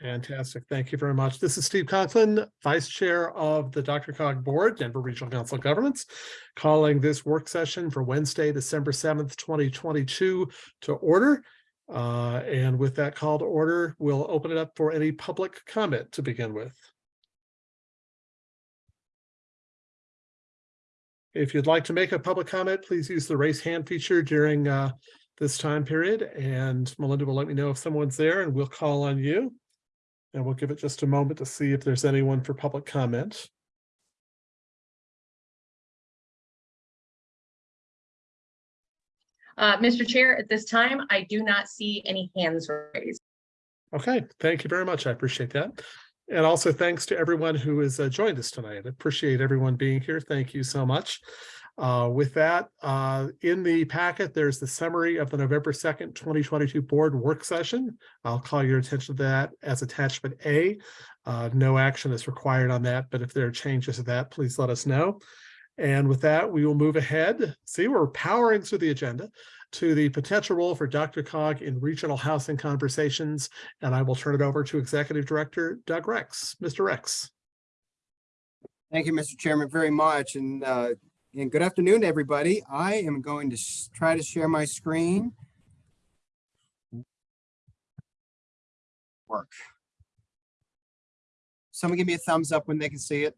Fantastic. Thank you very much. This is Steve Conklin, Vice Chair of the DRCOG Board, Denver Regional Council of Governments, calling this work session for Wednesday, December seventh, twenty twenty-two to order. Uh, and with that call to order, we'll open it up for any public comment to begin with. If you'd like to make a public comment, please use the raise hand feature during uh, this time period, and Melinda will let me know if someone's there, and we'll call on you. And we'll give it just a moment to see if there's anyone for public comment. Uh, Mr. Chair, at this time, I do not see any hands raised. Okay, thank you very much. I appreciate that. And also thanks to everyone who has uh, joined us tonight. I appreciate everyone being here. Thank you so much. Uh, with that, uh, in the packet, there's the summary of the November 2nd, 2022 board work session. I'll call your attention to that as attachment A. Uh, no action is required on that, but if there are changes to that, please let us know. And with that, we will move ahead. See, we're powering through the agenda to the potential role for DRCOG in regional housing conversations. And I will turn it over to Executive Director Doug Rex. Mr. Rex. Thank you, Mr. Chairman, very much. And, uh, and good afternoon, everybody. I am going to try to share my screen. Work. Someone give me a thumbs up when they can see it.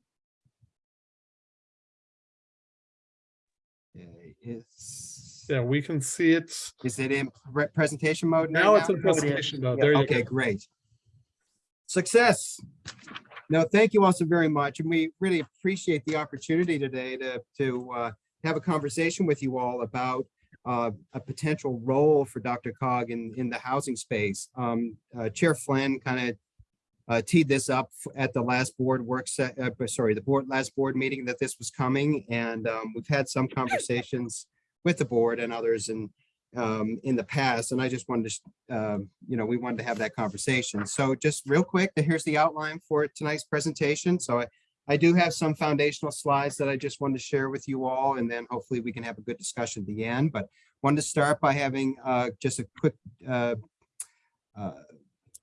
Okay, Is, Yeah, we can see it. is it in pre- presentation mode Now Now it's in presentation mode. There you Okay, go. great. Success. No, thank you all so very much. And we really appreciate the opportunity today to, to uh, have a conversation with you all about uh, a potential role for DRCOG in, in the housing space. Um, uh, Chair Flynn kind of uh, teed this up at the last board work set, uh, sorry, the board, last board meeting that this was coming. And um, we've had some conversations with the board and others and um, in the past, and I just wanted to, um, you know, we wanted to have that conversation. So just real quick, here's the outline for tonight's presentation. So I, I do have some foundational slides that I just wanted to share with you all, and then hopefully we can have a good discussion at the end. But wanted to start by having uh, just a quick uh, uh,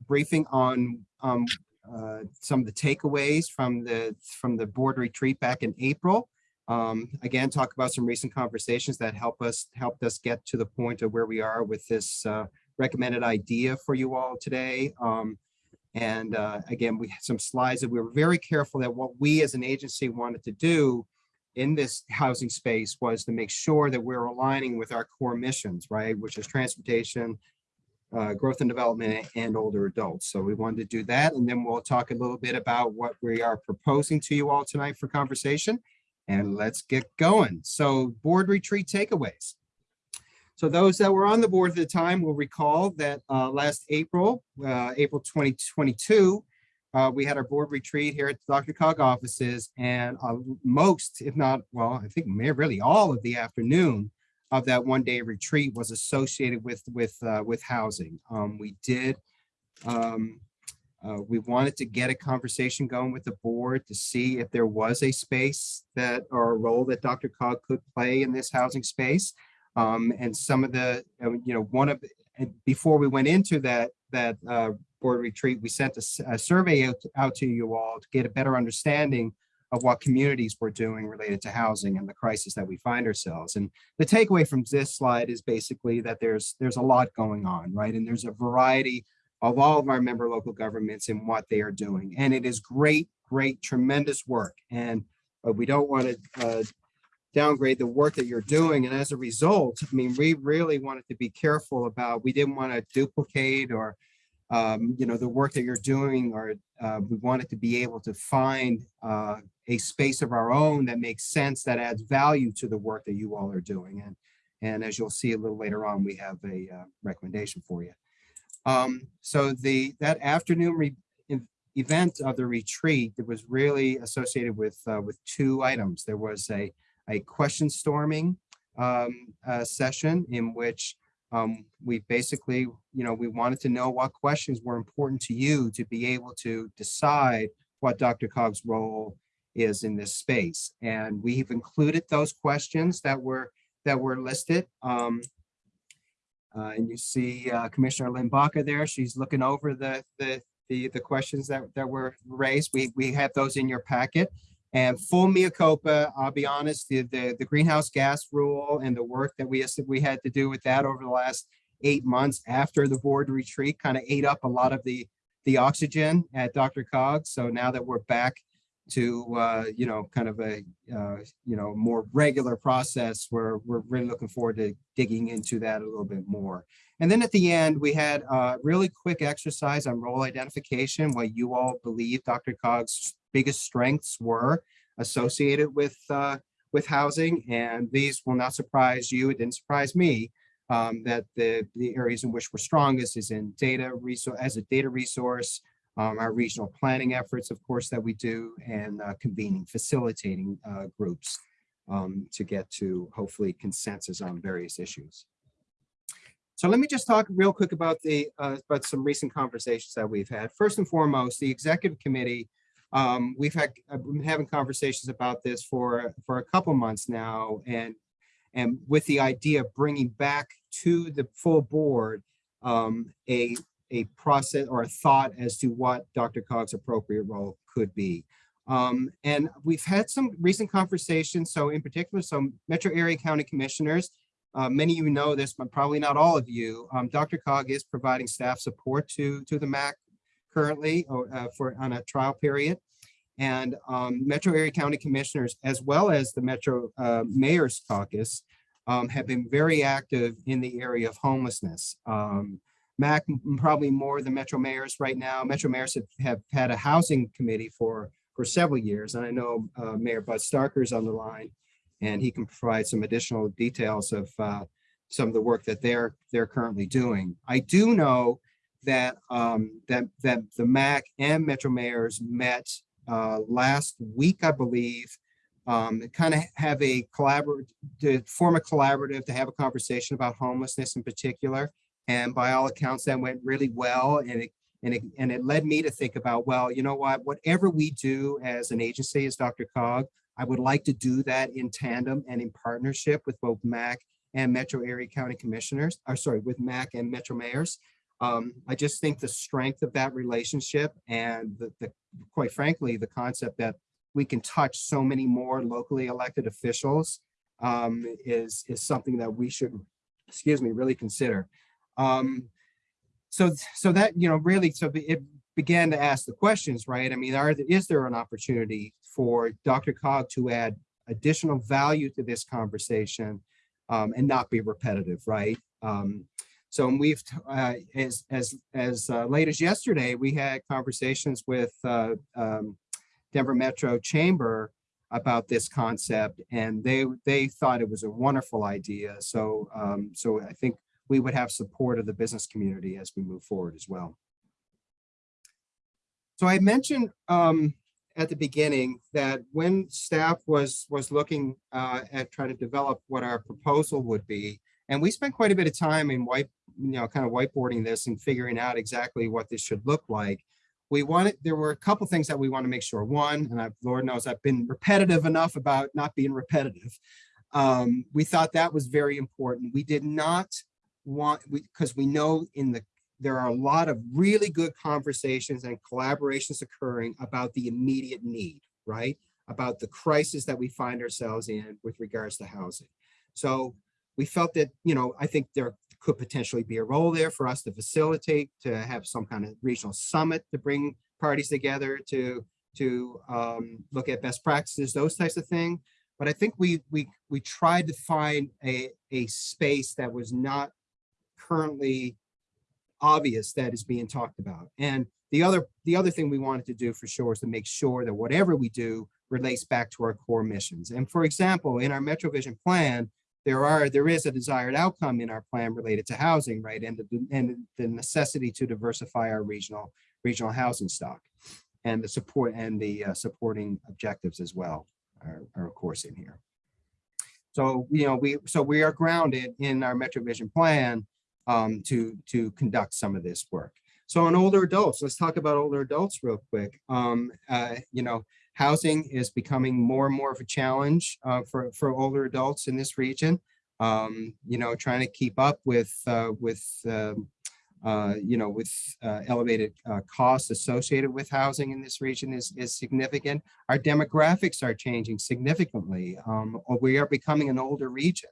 briefing on um, uh, some of the takeaways from the from the board retreat back in April. Um, again, talk about some recent conversations that help us helped us get to the point of where we are with this uh, recommended idea for you all today. Um, and uh, again, we had some slides that we were very careful that what we as an agency wanted to do in this housing space was to make sure that we're aligning with our core missions, right? Which is transportation, uh, growth and development and older adults. So we wanted to do that. And then we'll talk a little bit about what we are proposing to you all tonight for conversation and let's get going. So board retreat takeaways. So those that were on the board at the time will recall that uh, last April, uh, April 2022, uh, we had our board retreat here at DRCOG offices and uh, most, if not, well, I think really all of the afternoon of that one day retreat was associated with, with, uh, with housing. Um, We did um, uh, we wanted to get a conversation going with the board to see if there was a space that or a role that DRCOG could play in this housing space. Um, and some of the, uh, you know, one of, before we went into that, that uh, board retreat, we sent a survey out, out to you all to get a better understanding of what communities were doing related to housing and the crisis that we find ourselves. And the takeaway from this slide is basically that there's, there's a lot going on, right? And there's a variety of all of our member local governments and what they are doing. And it is great, great, tremendous work. And uh, we don't want to uh, downgrade the work that you're doing. And as a result, I mean, we really wanted to be careful about, we didn't want to duplicate or, um, you know, the work that you're doing, or uh, we wanted to be able to find uh, a space of our own that makes sense, that adds value to the work that you all are doing. And, and as you'll see a little later on, we have a uh, recommendation for you. Um, so the, that afternoon event of the retreat, it was really associated with, uh, with two items. There was a, a question storming, um, uh, session in which, um, we basically, you know, we wanted to know what questions were important to you to be able to decide what DRCOG's role is in this space. And we've included those questions that were, that were listed. Um, uh, and you see uh, Commissioner Lynn Baca there. She's looking over the, the, the, the questions that, that were raised. We, we have those in your packet. And full mea culpa, I'll be honest, the, the, the greenhouse gas rule and the work that we, we had to do with that over the last eight months after the board retreat kind of ate up a lot of the, the oxygen at DRCOG. So now that we're back to, uh, you know, kind of a, uh, you know, more regular process, we're, we're really looking forward to digging into that a little bit more. And then at the end, we had a really quick exercise on role identification, what you all believe DRCOG's biggest strengths were associated with, uh, with housing. And these will not surprise you. It didn't surprise me um, that the, the areas in which we're strongest is in data as a data resource, um, our regional planning efforts, of course, that we do, and uh, convening, facilitating uh, groups um, to get to hopefully consensus on various issues. So let me just talk real quick about the uh, about some recent conversations that we've had. First and foremost, the executive committee. Um, we've had I've been having conversations about this for for a couple months now, and and with the idea of bringing back to the full board um, a a process or a thought as to what DRCOG's appropriate role could be. Um, and we've had some recent conversations. So in particular, some metro area county commissioners uh, many of you know this, but probably not all of you. Um, DRCOG is providing staff support to, to the MAC currently uh, for on a trial period. And um, Metro Area County Commissioners, as well as the Metro uh, Mayor's Caucus, um, have been very active in the area of homelessness. MAC probably more than Metro Mayors right now. Metro Mayors have, have had a housing committee for, for several years. And I know uh, Mayor Bud Starker's on the line and he can provide some additional details of uh, some of the work that they're they're currently doing. I do know that um, that that the MAC and Metro Mayors met uh, last week, I believe, um, kind of have a collaborative, to form a collaborative to have a conversation about homelessness in particular. And by all accounts, that went really well. And it, and it, and it led me to think about, well, you know what, whatever we do as an agency, as Dr. Cog, I would like to do that in tandem and in partnership with both MAC and Metro Area County Commissioners, or sorry, with MAC and Metro Mayors. Um, I just think the strength of that relationship and the, the, quite frankly, the concept that we can touch so many more locally elected officials um, is, is something that we should, excuse me, really consider. Um, so, so that, you know, really, so it began to ask the questions, right? I mean, are, is there an opportunity for DRCOG to add additional value to this conversation um, and not be repetitive, right? Um, so we've, uh, as, as, as uh, late as yesterday, we had conversations with uh, um, Denver Metro Chamber about this concept and they, they thought it was a wonderful idea. So, um, so I think we would have support of the business community as we move forward as well. So I mentioned um, at the beginning that when staff was was looking uh, at trying to develop what our proposal would be, and we spent quite a bit of time in white, you know, kind of whiteboarding this and figuring out exactly what this should look like. We wanted, there were a couple things that we want to make sure. One, and I, Lord knows I've been repetitive enough about not being repetitive. Um, we thought that was very important. We did not want, because we, we know in the there are a lot of really good conversations and collaborations occurring about the immediate need, right? About the crisis that we find ourselves in with regards to housing. So we felt that, you know, I think there could potentially be a role there for us to facilitate, to have some kind of regional summit to bring parties together to, to um, look at best practices, those types of things. But I think we, we, we tried to find a, a space that was not currently obvious that is being talked about. And the other the other thing we wanted to do for sure is to make sure that whatever we do relates back to our core missions. And for example, in our MetroVision plan, there are there is a desired outcome in our plan related to housing, right? And the, and the necessity to diversify our regional regional housing stock and the support and the uh, supporting objectives as well are, are of course in here. So, you know, we so we are grounded in our MetroVision plan um, to, to conduct some of this work. So on older adults, let's talk about older adults real quick. Um, uh, you know, housing is becoming more and more of a challenge uh, for, for older adults in this region. Um, you know, trying to keep up with, uh, with uh, uh, you know, with uh, elevated uh, costs associated with housing in this region is, is significant. Our demographics are changing significantly. Um, we are becoming an older region.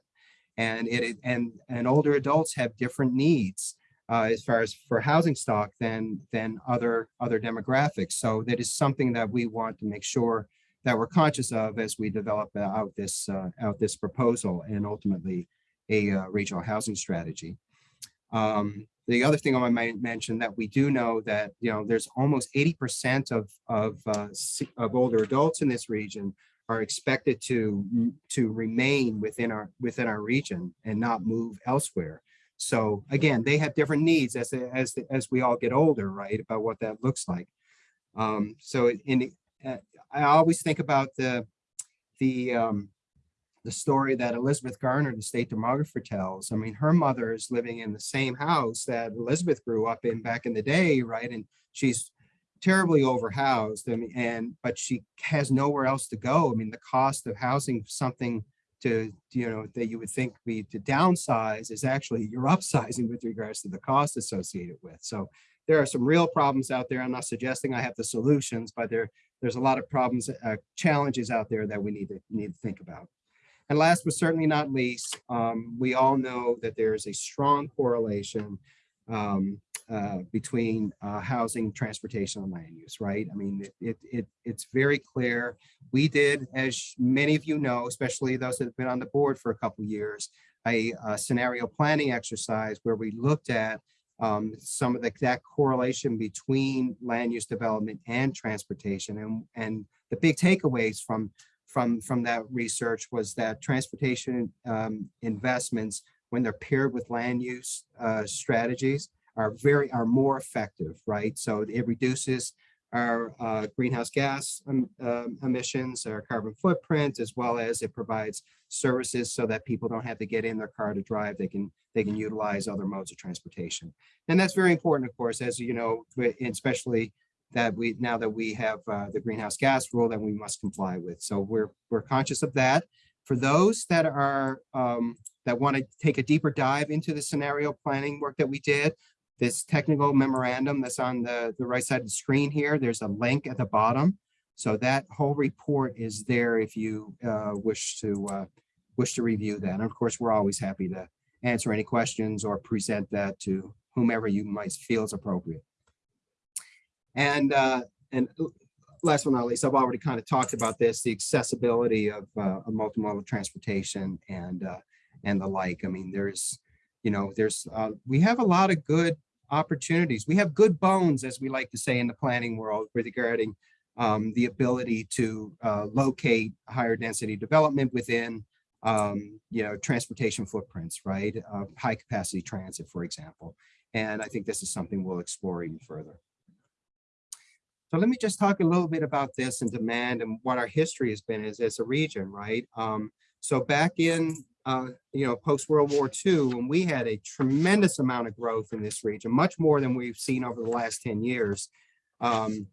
And it and and older adults have different needs uh, as far as for housing stock than than other other demographics. So that is something that we want to make sure that we're conscious of as we develop uh, out this uh, out this proposal and ultimately a uh, regional housing strategy. Um, the other thing I might mention that we do know that you know there's almost 80% of of uh, of older adults in this region are expected to to remain within our within our region and not move elsewhere. So again, they have different needs as as as we all get older, right? About what that looks like. Um, so in uh, I always think about the the um, the story that Elizabeth Garner, the state demographer, tells. I mean, her mother is living in the same house that Elizabeth grew up in back in the day, right? And she's terribly overhoused and, and but she has nowhere else to go. I mean, the cost of housing something to, you know, that you would think be to downsize is actually you're upsizing with regards to the cost associated with. So there are some real problems out there. I'm not suggesting I have the solutions, but there, there's a lot of problems, uh, challenges out there that we need to need to think about. And last but certainly not least, um, we all know that there is a strong correlation um, uh, between uh, housing, transportation, and land use, right? I mean, it, it, it, it's very clear. We did, as many of you know, especially those that have been on the board for a couple years, a, a scenario planning exercise where we looked at um, some of the that correlation between land use development and transportation. And, and the big takeaways from from from that research was that transportation um, investments, when they're paired with land use uh, strategies, are very are more effective, right? So it reduces our uh, greenhouse gas um, um, emissions, our carbon footprint, as well as it provides services so that people don't have to get in their car to drive. They can they can utilize other modes of transportation, and that's very important, of course, as you know, especially that we now that we have uh, the greenhouse gas rule that we must comply with. So we're we're conscious of that. For those that are um, that want to take a deeper dive into the scenario planning work that we did, this technical memorandum that's on the, the right side of the screen here, there's a link at the bottom. So that whole report is there if you uh, wish to uh, wish to review that. And of course, we're always happy to answer any questions or present that to whomever you might feel is appropriate. And uh, and last but not least, I've already kind of talked about this, the accessibility of, uh, of multimodal transportation and uh, and the like. I mean, there's, you know, there's uh, we have a lot of good opportunities. We have good bones, as we like to say in the planning world, regarding um, the ability to uh, locate higher density development within, um, you know, transportation footprints, right? Uh, high capacity transit, for example. And I think this is something we'll explore even further. So let me just talk a little bit about this and demand and what our history has been as, as a region, right? Um, so back in, uh, you know, post-World War II, when we had a tremendous amount of growth in this region, much more than we've seen over the last 10 years, um,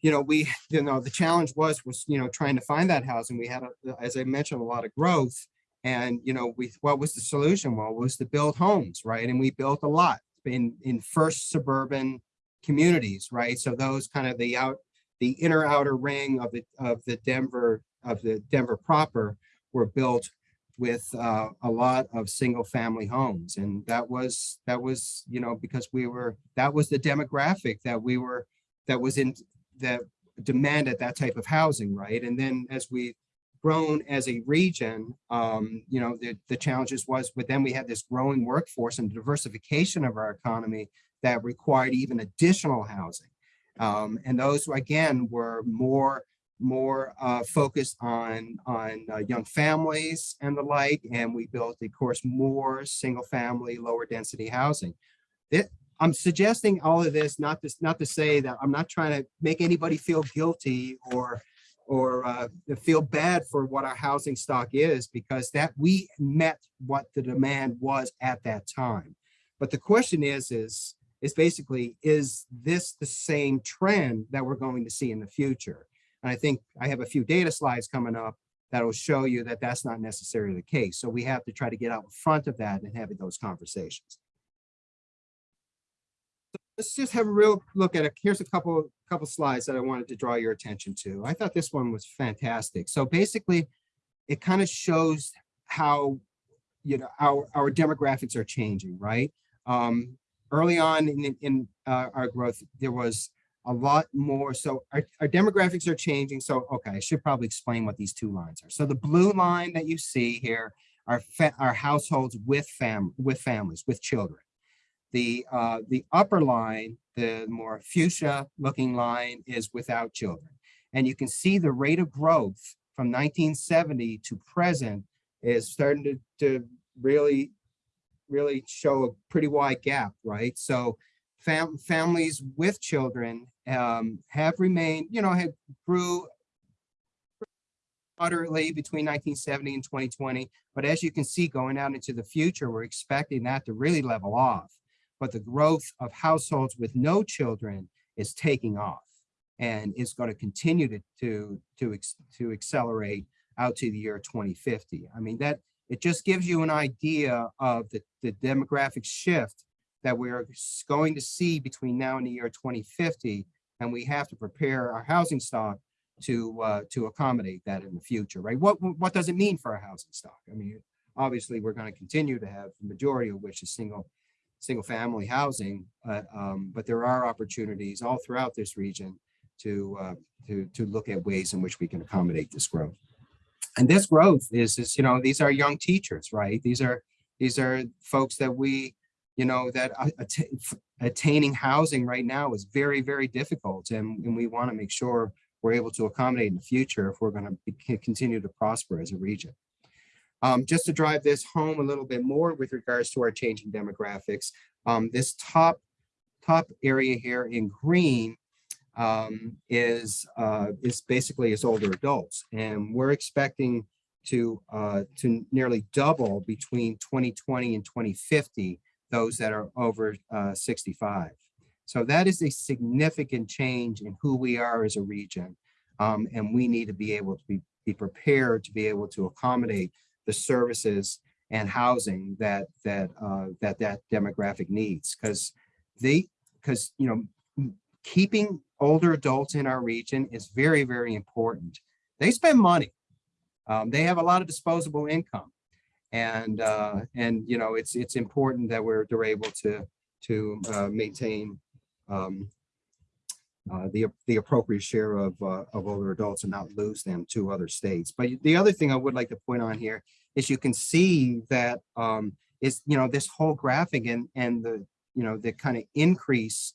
you know, we, you know, the challenge was, was, you know, trying to find that housing. We had, a, as I mentioned, a lot of growth. And, you know, we, what was the solution? Well, was to build homes, right? And we built a lot in, in first suburban communities, right? So those kind of the out, the inner outer ring of the of the Denver of the Denver proper were built with uh, a lot of single family homes, and that was that was you know because we were that was the demographic that we were that was in that demanded that type of housing, right? And then as we grown as a region, um, you know, the, the challenges was, but then we had this growing workforce and diversification of our economy that required even additional housing. Um, and those again were more more uh, focused on on uh, young families and the like. And we built, of course, more single family, lower density housing. It, I'm suggesting all of this not to not to say that I'm not trying to make anybody feel guilty or or uh, feel bad for what our housing stock is because that we met what the demand was at that time. But the question is, is is basically, is this the same trend that we're going to see in the future? And I think I have a few data slides coming up that will show you that that's not necessarily the case. So we have to try to get out in front of that and have those conversations. let's just have a real look at it. Here's a couple, couple slides that I wanted to draw your attention to. I thought this one was fantastic. So basically, it kind of shows how, you know, our, our demographics are changing, right? Um, early on in, in uh, our growth, there was a lot more. So our, our demographics are changing. So, okay, I should probably explain what these two lines are. So the blue line that you see here are, are households with fam, with families, with children. The, uh, the upper line, the more fuchsia looking line is without children. And you can see the rate of growth from 1970 to present is starting to, to really, really show a pretty wide gap, right? So fam- families with children um, have remained, you know, have grew moderately between 1970 and 2020. But as you can see, going out into the future, we're expecting that to really level off. But the growth of households with no children is taking off and is going to continue to, to, to, to accelerate out to the year 2050. I mean, that, it just gives you an idea of the, the demographic shift that we're going to see between now and the year 2050. And we have to prepare our housing stock to, uh, to accommodate that in the future, right? What, what does it mean for our housing stock? I mean, obviously, we're going to continue to have the majority of which is single, single family housing. Uh, um, but there are opportunities all throughout this region to, uh, to, to look at ways in which we can accommodate this growth. And this growth is, is, you know, these are young teachers, right? These are, these are folks that we, you know, that atta- attaining housing right now is very, very difficult. And, and we want to make sure we're able to accommodate in the future if we're going to continue to prosper as a region. Um, just to drive this home a little bit more with regards to our changing demographics, um, this top, top area here in green um, is, uh, is basically is older adults. And we're expecting to, uh, to nearly double between 2020 and 2050, those that are over, uh, 65. So that is a significant change in who we are as a region. Um, and we need to be able to be, be prepared to be able to accommodate the services and housing that, that, uh, that, that demographic needs. Because they, because, you know, keeping older adults in our region is very, very important. They spend money. Um, they have a lot of disposable income. And, uh, and, you know, it's, it's important that we're, they're able to, to, uh, maintain, um, uh, the, the appropriate share of, uh, of older adults and not lose them to other states. But the other thing I would like to point on here is you can see that, um, is, you know, this whole graphic and, and the, you know, the kind of increase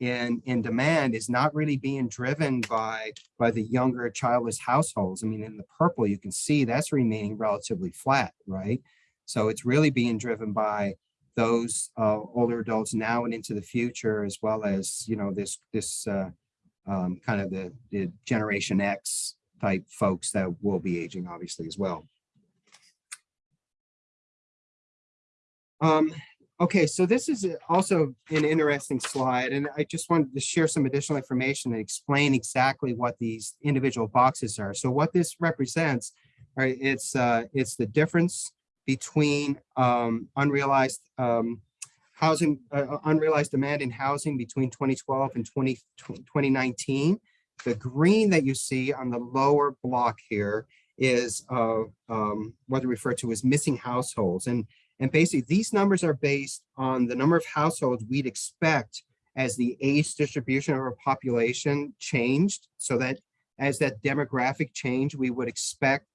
in, in demand is not really being driven by, by the younger childless households. I mean, in the purple, you can see that's remaining relatively flat, right? So it's really being driven by those uh, older adults now and into the future, as well as, you know, this, this uh, um, kind of the, the Generation X type folks that will be aging, obviously, as well. Um, Okay, so this is also an interesting slide, and I just wanted to share some additional information and explain exactly what these individual boxes are. So what this represents, right, it's uh, it's the difference between um, unrealized um, housing, uh, unrealized demand in housing between 2012 and 20, 2019. The green that you see on the lower block here is uh, um, what we refer to as missing households, and and basically, these numbers are based on the number of households we'd expect as the age distribution of our population changed. So that as that demographic change, we would expect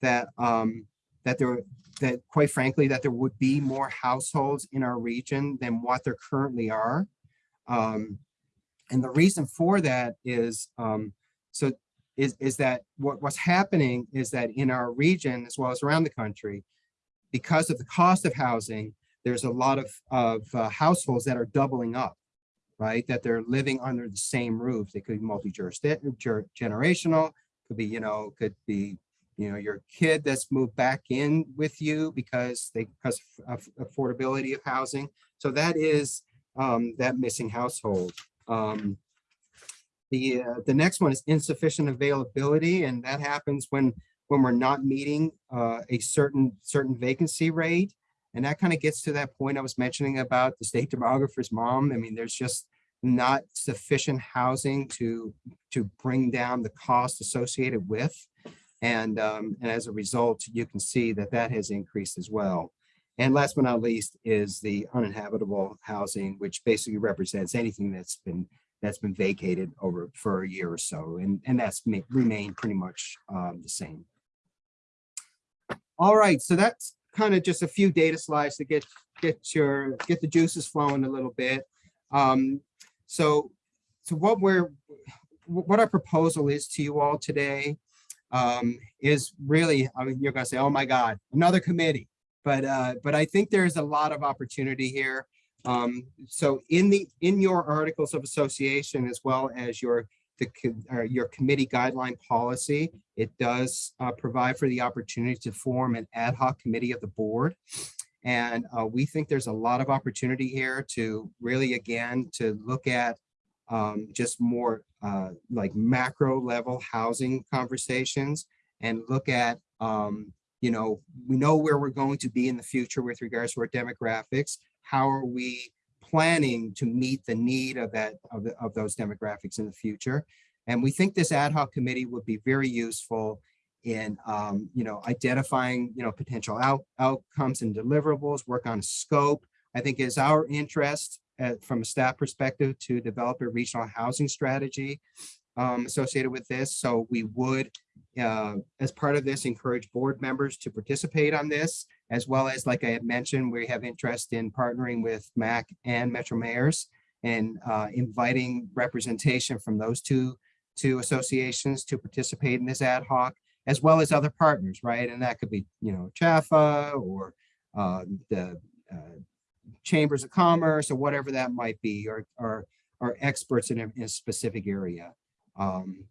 that um, that there that quite frankly that there would be more households in our region than what there currently are. Um, and the reason for that is um, so is, is that what, what's happening is that in our region as well as around the country, because of the cost of housing, there's a lot of, of uh, households that are doubling up, right? That they're living under the same roof. They could be multi-generational, could be, you know, could be, you know, your kid that's moved back in with you because they, because of affordability of housing. So that is um, that missing household. Um, the, uh, the next one is insufficient availability, and that happens when when we're not meeting uh, a certain certain vacancy rate And that kind of gets to that point I was mentioning about the state demographer's mom. I mean, there's just not sufficient housing to, to bring down the cost associated with. And, um, and as a result, you can see that that has increased as well. And last but not least is the uninhabitable housing, which basically represents anything that's been, that's been vacated over for a year or so. And, and that's ma- remained pretty much, um, the same. All right, so that's kind of just a few data slides to get, get your, get the juices flowing a little bit. Um, so, so what we're, what our proposal is to you all today um, is really, I mean, you're gonna say, oh my God, another committee. But, uh, but I think there's a lot of opportunity here. Um, so in the, in your articles of association, as well as your, the, your committee guideline policy, it does, uh, provide for the opportunity to form an ad hoc committee of the board. And, uh, we think there's a lot of opportunity here to really, again, to look at, um, just more, uh, like macro level housing conversations and look at, um, you know, we know where we're going to be in the future with regards to our demographics. How are we planning to meet the need of that, of, the, of those demographics in the future? And we think this ad hoc committee would be very useful in, um, you know, identifying, you know, potential out, outcomes and deliverables, work on scope. I think is our interest uh, from a staff perspective to develop a regional housing strategy um, associated with this. So we would, uh, as part of this, encourage board members to participate on this, as well as, like I had mentioned, we have interest in partnering with MAC and Metro Mayors and uh, inviting representation from those two, two associations to participate in this ad hoc, as well as other partners, right? And that could be, you know, CHFA or uh, the uh, chambers of commerce or whatever that might be, or, or, or experts in a, in a specific area. Um,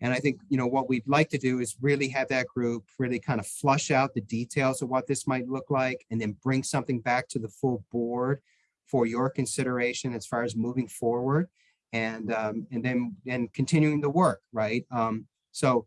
and I think, you know, what we'd like to do is really have that group really kind of flush out the details of what this might look like and then bring something back to the full board for your consideration as far as moving forward and, um, and then, and continuing the work, right? Um, so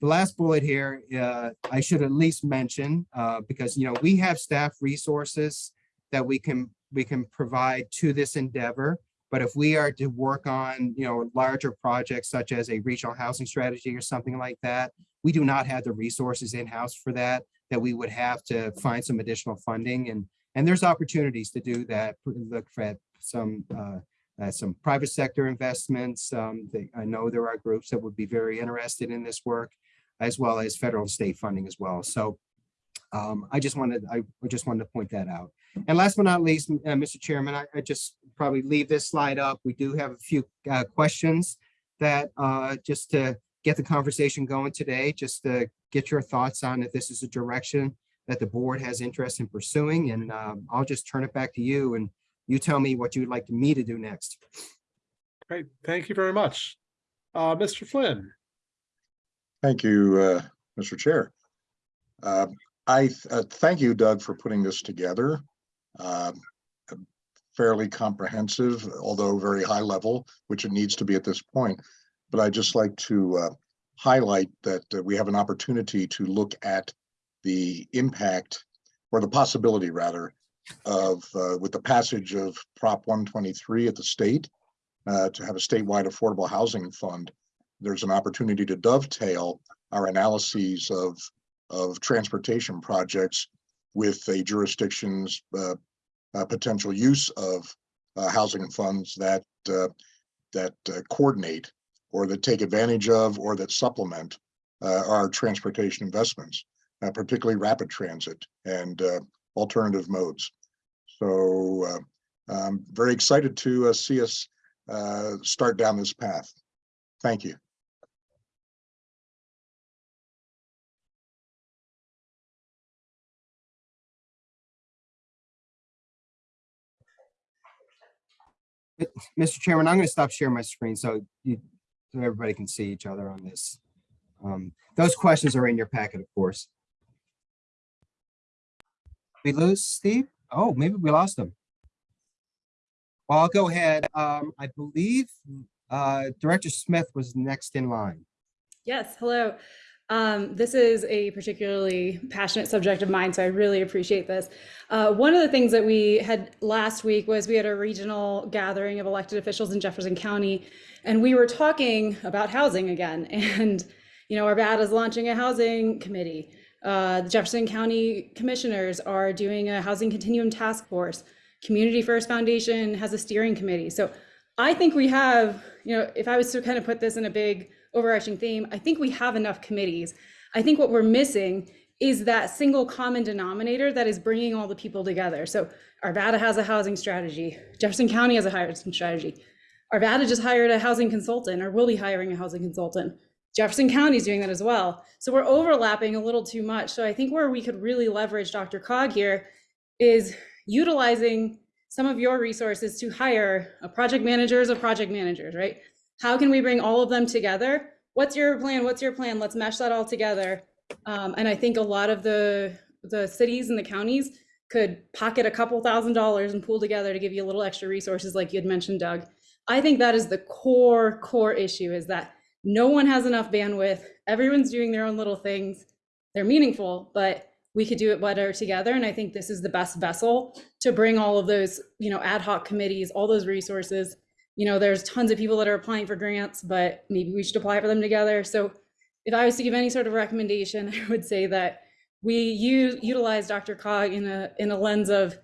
the last bullet here, uh, I should at least mention, uh, because, you know, we have staff resources that we can, we can provide to this endeavor. But if we are to work on, you know, larger projects such as a regional housing strategy or something like that, we do not have the resources in-house for that, that we would have to find some additional funding and, and there's opportunities to do that. Look for some, uh, uh, some private sector investments. Um, they- I know there are groups that would be very interested in this work, as well as federal and state funding as well. So um, I just wanted, I just wanted to point that out. And last but not least, uh, Mr. Chairman, I, I just probably leave this slide up. We do have a few uh, questions that uh, just to get the conversation going today, just to get your thoughts on if this is a direction that the board has interest in pursuing. And um, I'll just turn it back to you and you tell me what you'd like me to do next. Great, thank you very much. Uh, Mr. Flynn, Thank you, uh, Mr. Chair. Uh, I, th- uh, thank you, Doug, for putting this together. Um, Fairly comprehensive, although very high level, which it needs to be at this point. But I'd just like to uh, highlight that uh, we have an opportunity to look at the impact or the possibility rather of, uh, with the passage of Prop 123 at the state, uh, to have a statewide affordable housing fund there's an opportunity to dovetail our analyses of, of transportation projects with a jurisdiction's uh, uh, potential use of uh, housing funds that, uh, that uh, coordinate or that take advantage of or that supplement our transportation investments, particularly rapid transit and alternative modes. So I'm very excited to see us start down this path. Thank you. Mr. Chairman, I'm going to stop sharing my screen so you, so everybody can see each other on this. Um, Those questions are in your packet, of course. We lose Steve? Oh, maybe we lost him. Well, I'll go ahead. Um, I believe uh, Director Smith was next in line. Yes, hello. Um, this is a particularly passionate subject of mine, so I really appreciate this. Uh, one of the things that we had last week was we had a regional gathering of elected officials in Jefferson County, and we were talking about housing again. And, you know, Arvada is launching a housing committee. Uh, the Jefferson County commissioners are doing a housing continuum task force. Community First Foundation has a steering committee. So I think we have, you know, if I was to kind of put this in a big overarching theme, I think we have enough committees. I think what we're missing is that single common denominator that is bringing all the people together. So Arvada has a housing strategy. Jefferson County has a housing strategy. Arvada just hired a housing consultant or will be hiring a housing consultant. Jefferson County is doing that as well. So we're overlapping a little too much. So I think where we could really leverage DRCOG here is utilizing some of your resources to hire a project managers of project managers, right? How can we bring all of them together? What's your plan? What's your plan? Let's mesh that all together. Um, and I think a lot of the the cities and the counties could pocket a couple thousand dollars and pool together to give you a little extra resources like you had mentioned, Doug. I think that is the core, core issue is that no one has enough bandwidth. Everyone's doing their own little things. They're meaningful, but we could do it better together. And I think this is the best vessel to bring all of those, you know, ad hoc committees, all those resources. You know, there's tons of people that are applying for grants, but maybe we should apply for them together. So if I was to give any sort of recommendation, I would say that we use, utilize DRCOG in a, in a lens of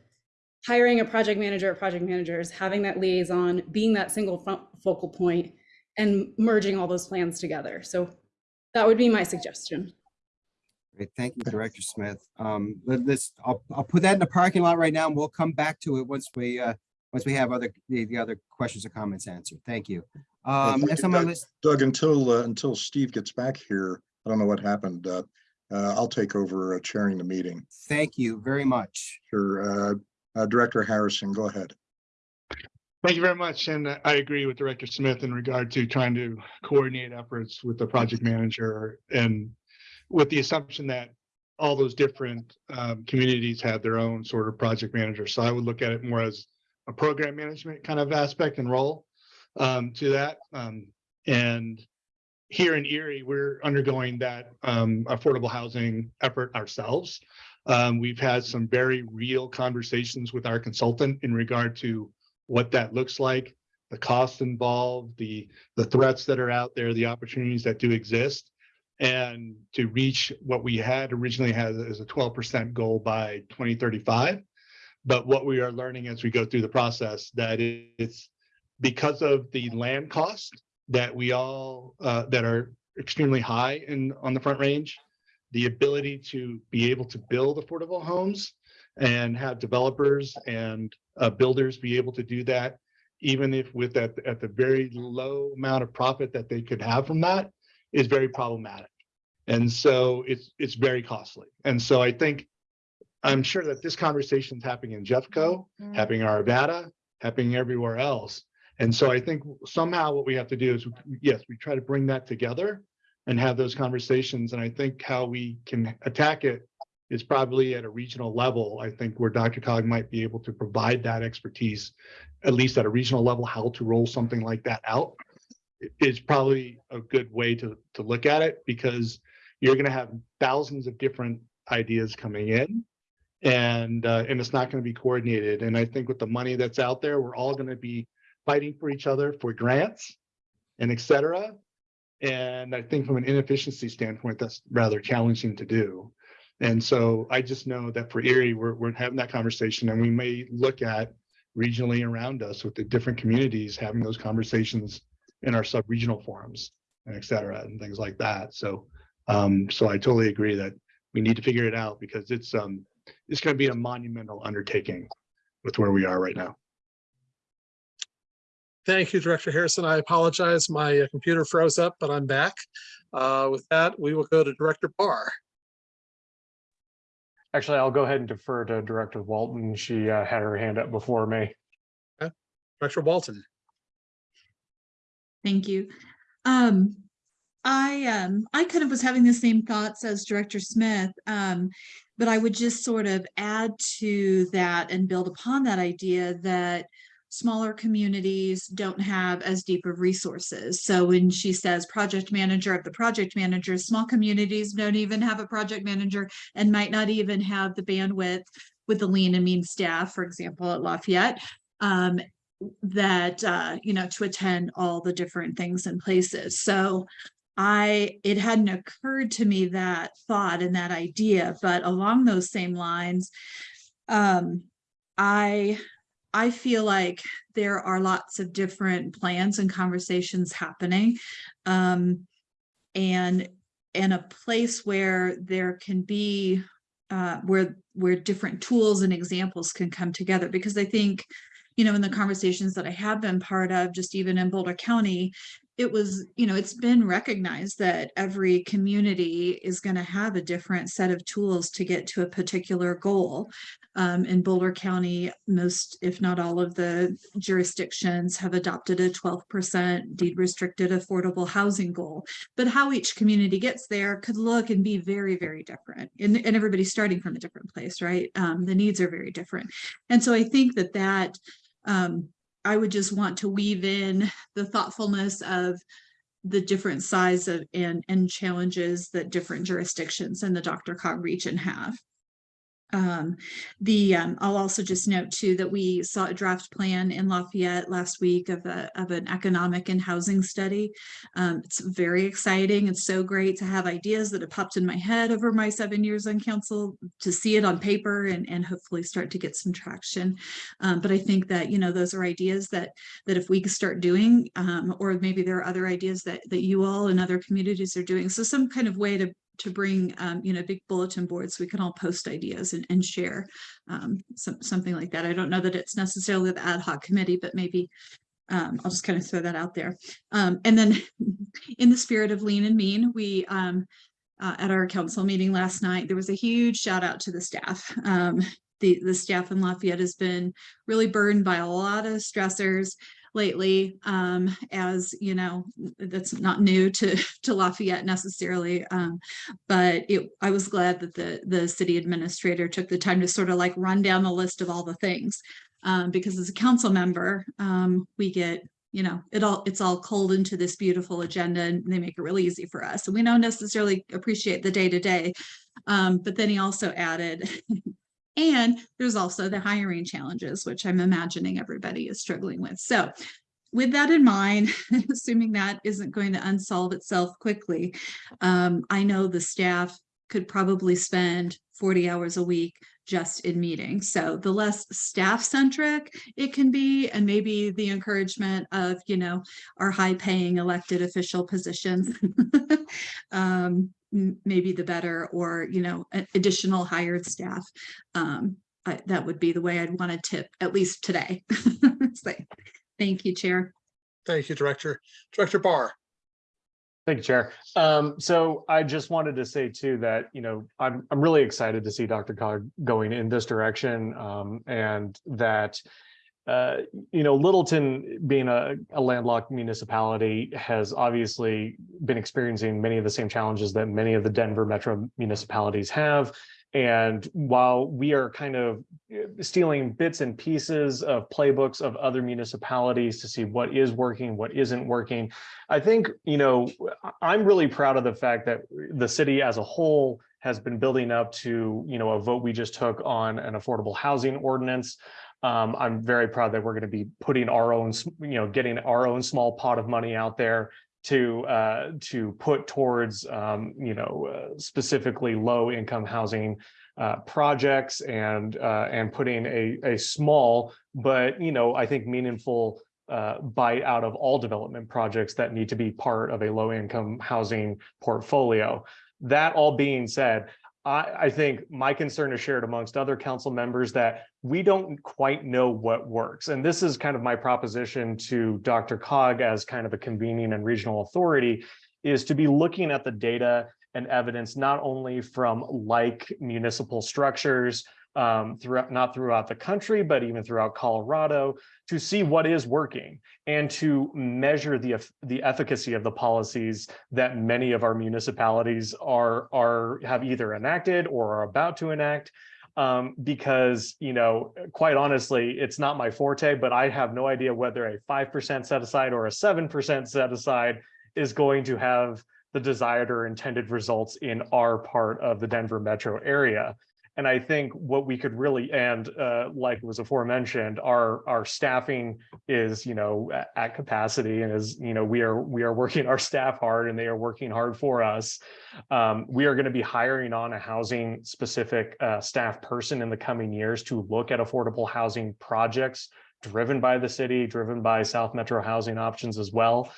hiring a project manager or project managers, having that liaison, being that single fo- focal point, and merging all those plans together. So that would be my suggestion. Great, thank you, Director Smith. Um, let- let's, I'll, I'll put that in the parking lot right now and we'll come back to it once we, uh, once we have other, the, the other questions or comments answered. Thank you. Um, thank next on my Doug. list, Doug, until, uh, until Steve gets back here, I don't know what happened. Uh, uh, I'll take over uh, chairing the meeting. thank you very much. Sure. Uh, uh, Director Harrison, go ahead. Thank you very much. And uh, I agree with Director Smith in regard to trying to coordinate efforts with the project manager and with the assumption that all those different um, communities have their own sort of project manager. So I would look at it more as a program management kind of aspect and role um, to that. Um, and here in Erie, we're undergoing that um, affordable housing effort ourselves. Um, we've had some very real conversations with our consultant in regard to what that looks like, the costs involved, the, the threats that are out there, the opportunities that do exist. And to reach what we had originally had as a twelve percent goal by twenty thirty-five. But what we are learning as we go through the process, that it's because of the land cost that we all, uh, that are extremely high in, on the Front Range, the ability to be able to build affordable homes and have developers and uh, builders be able to do that, even if with that at the very low amount of profit that they could have from that, is very problematic. And so it's it's very costly. And so I think I'm sure that this conversation is happening in Jeffco, mm-hmm. happening in Arvada, happening everywhere else. And so I think somehow what we have to do is, yes, we try to bring that together and have those conversations. And I think how we can attack it is probably at a regional level. I think where DRCOG might be able to provide that expertise, at least at a regional level, how to roll something like that out is probably a good way to, to look at it because you're going to have thousands of different ideas coming in and, uh, and it's not going to be coordinated. And I think with the money that's out there, we're all going to be fighting for each other for grants and et cetera. And I think from an inefficiency standpoint, that's rather challenging to do. And so I just know that for Erie, we're, we're having that conversation and we may look at regionally around us with the different communities, having those conversations in our sub-regional forums and et cetera, and things like that. So, um, so I totally agree that we need to figure it out because it's, um, it's going to be a monumental undertaking with where we are right now. Thank you, Director Harrison. I apologize. My uh, computer froze up, but I'm back. Uh, With that, we will go to Director Barr. Actually, I'll go ahead and defer to Director Walton. She uh, had her hand up before me. Director Walton. Thank you. Um, I, um, I kind of was having the same thoughts as Director Smith. Um, but I would just sort of add to that and build upon that idea that smaller communities don't have as deep of resources. So when she says project manager of the project manager, small communities don't even have a project manager and might not even have the bandwidth with the lean and mean staff, for example, at Lafayette, um, that, uh, you know, to attend all the different things and places. So I, it hadn't occurred to me that thought and that idea, but along those same lines, um, I, I feel like there are lots of different plans and conversations happening. Um, and, and a place where there can be, uh, where, where different tools and examples can come together, because I think, you know, in the conversations that I have been part of, just even in Boulder County, it was, you know, it's been recognized that every community is going to have a different set of tools to get to a particular goal. Um, in Boulder County, most, if not all of the jurisdictions have adopted a 12% deed restricted affordable housing goal. But how each community gets there could look and be very, very different. And, and everybody's starting from a different place, right? Um, the needs are very different. And so I think that that um, I would just want to weave in the thoughtfulness of the different size of and and challenges that different jurisdictions in the DRCOG region have. Um, the, um, I'll also just note too that we saw a draft plan in Lafayette last week of a, of an economic and housing study. Um, it's very exciting. It's so great to have ideas that have popped in my head over my seven years on council to see it on paper and, and hopefully start to get some traction. Um, but I think that, you know, those are ideas that, that if we start doing, um, or maybe there are other ideas that, that you all and other communities are doing. So some kind of way to to bring, um, you know, big bulletin boards, we can all post ideas and, and share um, some, something like that. I don't know that it's necessarily the ad hoc committee, but maybe um, I'll just kind of throw that out there. Um, and then in the spirit of lean and mean, we um, uh, at our council meeting last night, there was a huge shout out to the staff. Um, the, the staff in Lafayette has been really burdened by a lot of stressors lately um, as you know that's not new to to Lafayette necessarily um, but it I was glad that the the city administrator took the time to sort of like run down the list of all the things um, because as a council member um, we get you know it all it's all cold into this beautiful agenda and they make it really easy for us. And we don't necessarily appreciate the day to day um, but then he also added And there's also the hiring challenges, which I'm imagining everybody is struggling with. So with that in mind, assuming that isn't going to unsolve itself quickly, um, I know the staff could probably spend 40 hours a week just in meetings. So the less staff centric it can be, and maybe the encouragement of, you know, our high paying elected official positions, um, maybe the better, or, you know, additional hired staff. Um, I, that would be the way I'd want to tip, at least today. so, thank you, Chair. Thank you, Director. Director Barr. Thank you, Chair. Um, so I just wanted to say too that, you know, I'm, I'm really excited to see DRCOG going in this direction um, and that, uh, you know, Littleton being a, a landlocked municipality has obviously been experiencing many of the same challenges that many of the Denver metro municipalities have. And while we are kind of stealing bits and pieces of playbooks of other municipalities to see what is working, what isn't working, I think, you know, I'm really proud of the fact that the city as a whole has been building up to, you know, a vote we just took on an affordable housing ordinance. Um, I'm very proud that we're going to be putting our own, you know, getting our own small pot of money out there to uh, to put towards um, you know uh, specifically low income housing uh, projects and uh, and putting a a small but you know I think meaningful uh, bite out of all development projects that need to be part of a low income housing portfolio. That all being said, I, I, think my concern is shared amongst other council members that we don't quite know what works. And this is kind of my proposition to DRCOG as kind of a convening and regional authority is to be looking at the data and evidence, not only from like municipal structures, um, throughout, not throughout the country, but even throughout Colorado, to see what is working and to measure the, the efficacy of the policies that many of our municipalities are, are have either enacted or are about to enact. Um, because, you know, quite honestly, it's not my forte, but I have no idea whether a five percent set aside or a seven percent set aside is going to have the desired or intended results in our part of the Denver metro area. And I think what we could really, and uh, like was aforementioned, our, our staffing is, you know, at capacity and is, you know, we are, we are working our staff hard and they are working hard for us. Um, we are going to be hiring on a housing specific uh, staff person in the coming years to look at affordable housing projects driven by the city, driven by South Metro housing options as well.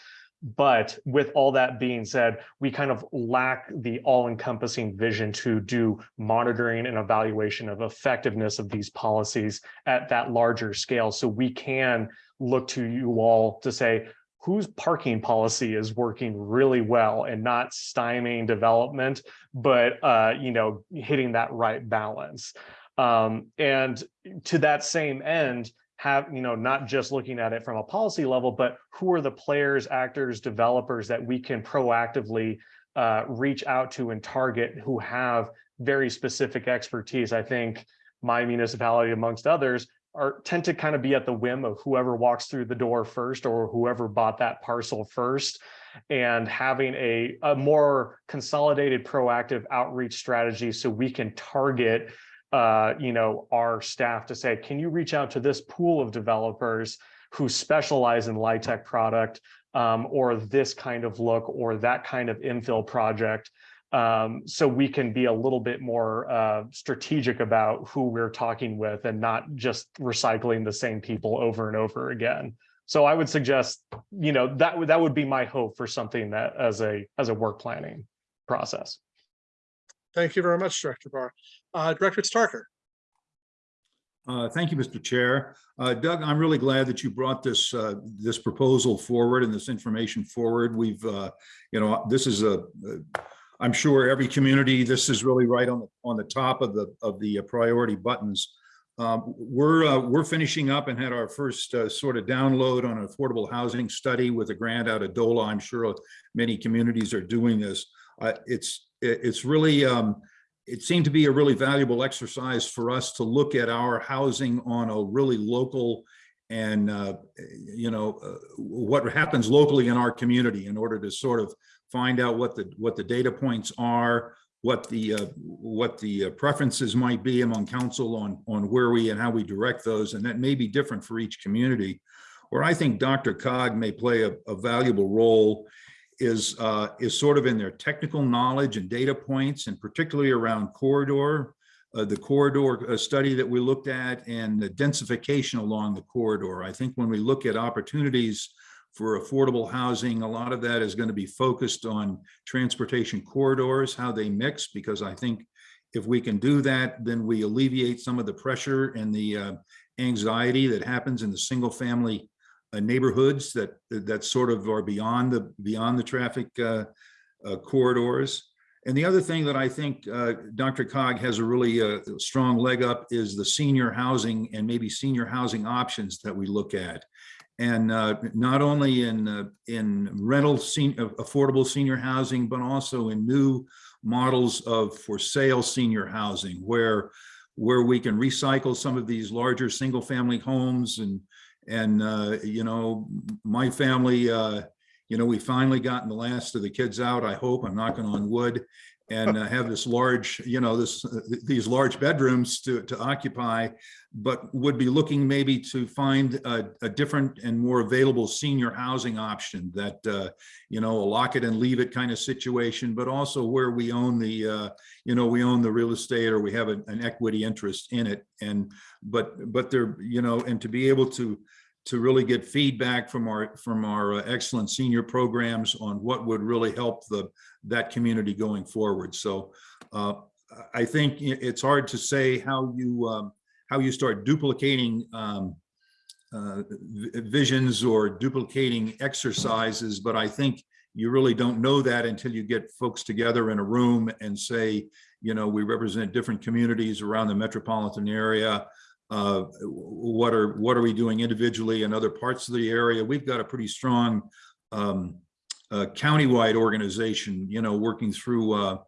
But with all that being said, we kind of lack the all-encompassing vision to do monitoring and evaluation of effectiveness of these policies at that larger scale. So we can look to you all to say, whose parking policy is working really well and not stymieing development, but uh, you know, hitting that right balance. Um, and to that same end, have, you know, not just looking at it from a policy level, but who are the players, actors, developers that we can proactively uh, reach out to and target who have very specific expertise. I think my municipality amongst others are tend to kind of be at the whim of whoever walks through the door first or whoever bought that parcel first and having a, a more consolidated proactive outreach strategy so we can target uh, you know, our staff to say, can you reach out to this pool of developers who specialize in LIHTC product um, or this kind of look or that kind of infill project? Um, so we can be a little bit more uh, strategic about who we're talking with and not just recycling the same people over and over again. So I would suggest, you know, that that would be my hope for something that as a as a work planning process. Thank you very much, Director Barr. Uh, Director Starker. Uh, Thank you, Mr. Chair. Uh, Doug, I'm really glad that you brought this, uh, this proposal forward and this information forward. We've, uh, you know, this is a, I'm sure every community, this is really right on, the on the top of the, of the priority buttons. Um, We're, uh, we're finishing up and had our first uh, sort of download on an affordable housing study with a grant out of DOLA. I'm sure many communities are doing this. Uh, It's, it's really, um, it seemed to be a really valuable exercise for us to look at our housing on a really local and, uh, you know, uh, what happens locally in our community in order to sort of find out what the, what the data points are, what the, uh, what the uh, preferences might be among council on, on where we and how we direct those. And that may be different for each community. Where I think DRCOG may play a, a valuable role is uh, is sort of in their technical knowledge and data points, and particularly around corridor, uh, the corridor uh, study that we looked at, and the densification along the corridor. I think when we look at opportunities for affordable housing, a lot of that is going to be focused on transportation corridors, how they mix, because I think if we can do that, then we alleviate some of the pressure and the uh, anxiety that happens in the single family neighborhoods that that sort of are beyond the beyond the traffic uh, uh, corridors. And the other thing that I think uh, DRCOG has a really uh, strong leg up is the senior housing and maybe senior housing options that we look at. And uh, not only in uh, in rental sen affordable senior housing, but also in new models of for sale senior housing where where we can recycle some of these larger single family homes and and, uh, you know, my family, uh, you know, we finally gotten the last of the kids out, I hope, I'm knocking on wood, and uh, have this large, you know, this, uh, these large bedrooms to, to occupy, but would be looking maybe to find a, a different and more available senior housing option that, uh, you know, a lock it and leave it kind of situation, but also where we own the, uh, you know, we own the real estate or we have an, an equity interest in it. And, but, but they're, you know, and to be able to, to really get feedback from our from our uh, excellent senior programs on what would really help the that community going forward. So uh, I think it's hard to say how you um, how you start duplicating um, uh, visions or duplicating exercises, but I think you really don't know that until you get folks together in a room and say, you know, we represent different communities around the metropolitan area uh, what are what are we doing individually in other parts of the area? We've got a pretty strong um, uh, countywide organization, you know, working through uh,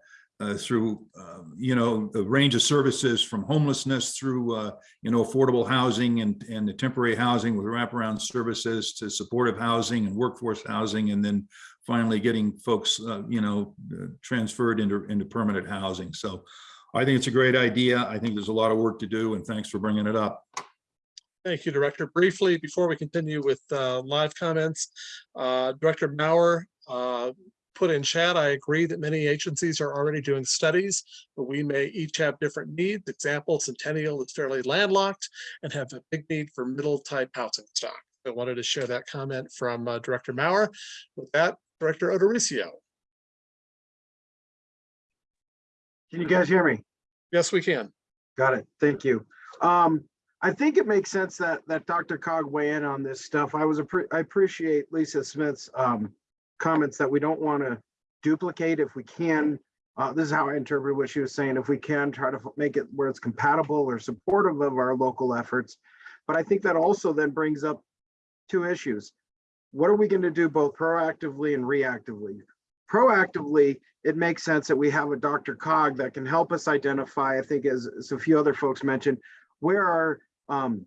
uh, through, um, you know, the range of services from homelessness through, uh, you know, affordable housing and, and the temporary housing with wraparound services to supportive housing and workforce housing, and then finally getting folks, uh, you know, uh, transferred into, into permanent housing. So I think it's a great idea. I think there's a lot of work to do, and thanks for bringing it up. Thank you, Director. Briefly, before we continue with uh, live comments, uh, Director Mauer uh, put in chat, I agree that many agencies are already doing studies, but we may each have different needs. Example, Centennial is fairly landlocked and have a big need for middle type housing stock. I wanted to share that comment from uh, Director Mauer. With that, Director Odericio. Can you guys hear me? Yes, we can. Got it. Thank you. Um, I think it makes sense that, that DRCOG weigh in on this stuff. I was, appre- I appreciate Lisa Smith's, um, comments that we don't want to duplicate if we can. Uh, this is how I interpret what she was saying. If we can try to make it where it's compatible or supportive of our local efforts. But I think that also then brings up two issues. What are we going to do both proactively and reactively? Proactively, it makes sense that we have a DRCOG that can help us identify, I think as, as a few other folks mentioned, where are um,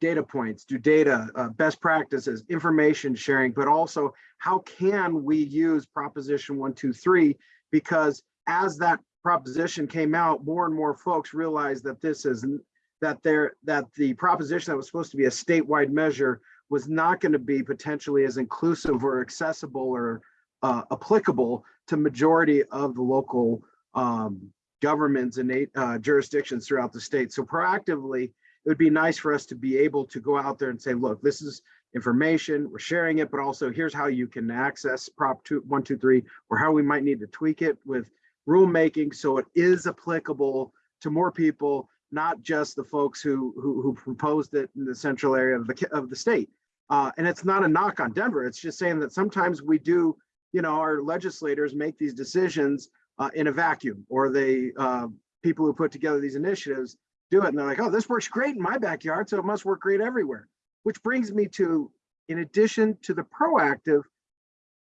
data points, do data, uh, best practices, information sharing, but also how can we use Proposition one, two, three? Because as that proposition came out, more and more folks realized that this is that there that the proposition that was supposed to be a statewide measure was not going to be potentially as inclusive or accessible or uh, applicable to majority of the local um, governments and uh, jurisdictions throughout the state. So proactively, it would be nice for us to be able to go out there and say, look, this is information, we're sharing it, but also here's how you can access Prop two, one, two, three, or how we might need to tweak it with rulemaking so it is applicable to more people, not just the folks who who, who proposed it in the central area of the of the state. Uh, and it's not a knock on Denver. It's just saying that sometimes we do, you know, our legislators make these decisions uh, in a vacuum, or they uh, people who put together these initiatives do it, and they're like, oh, this works great in my backyard, so it must work great everywhere. Which brings me to, in addition to the proactive,